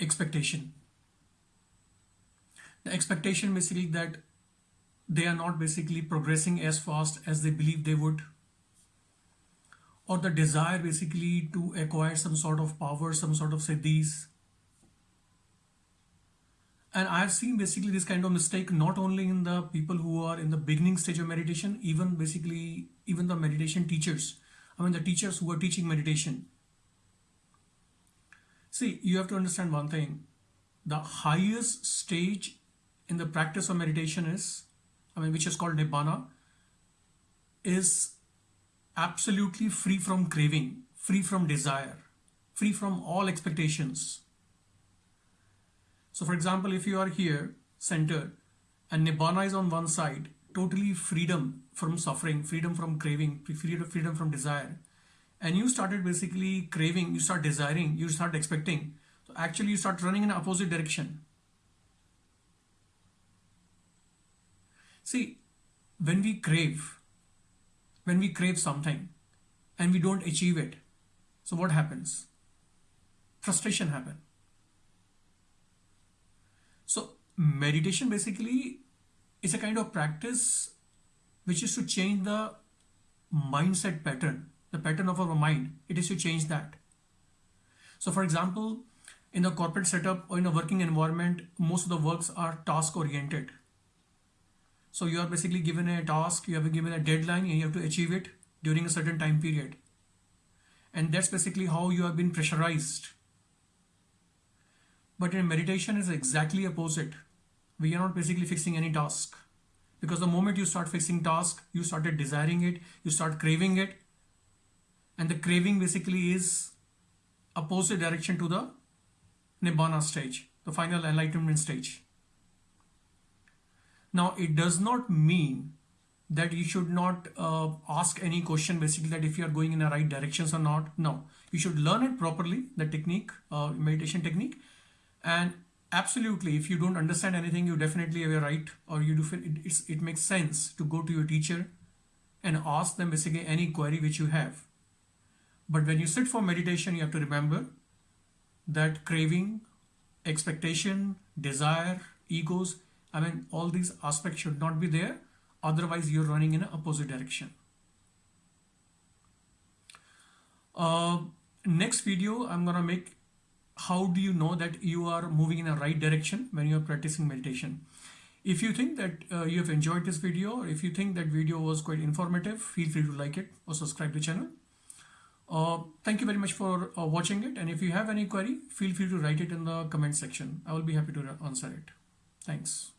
expectation. The expectation basically that they are not basically progressing as fast as they believe they would or the desire basically to acquire some sort of power, some sort of siddhis. And I've seen basically this kind of mistake not only in the people who are in the beginning stage of meditation, even basically even the meditation teachers. I mean the teachers who are teaching meditation. See, you have to understand one thing. The highest stage in the practice of meditation is, I mean, which is called Nibbana, is absolutely free from craving, free from desire, free from all expectations. So for example, if you are here centered and Nibbana is on one side, totally freedom from suffering, freedom from craving, freedom from desire, and you started basically craving, you start desiring, you start expecting, so actually you start running in opposite direction. See, when we crave, when we crave something and we don't achieve it, so what happens? Frustration happen. So meditation basically is a kind of practice which is to change the mindset pattern, the pattern of our mind. It is to change that. So for example, in a corporate setup or in a working environment, most of the works are task oriented. So you are basically given a task, you have given a deadline and you have to achieve it during a certain time period. And that's basically how you have been pressurized. But in meditation is exactly opposite. We are not basically fixing any task. Because the moment you start fixing task, you started desiring it, you start craving it. And the craving basically is opposite direction to the Nibbana stage, the final enlightenment stage. Now, it does not mean that you should not uh, ask any question basically that if you are going in the right directions or not. No, you should learn it properly, the technique, uh, meditation technique. And absolutely, if you don't understand anything, you definitely have a right or you do feel it, it makes sense to go to your teacher and ask them basically any query which you have. But when you sit for meditation, you have to remember that craving, expectation, desire, egos, I mean, all these aspects should not be there. Otherwise, you're running in an opposite direction. Uh, next video, I'm going to make how do you know that you are moving in a right direction when you're practicing meditation. If you think that uh, you have enjoyed this video or if you think that video was quite informative, feel free to like it or subscribe to the channel. Uh, thank you very much for uh, watching it and if you have any query, feel free to write it in the comment section. I will be happy to answer it. Thanks.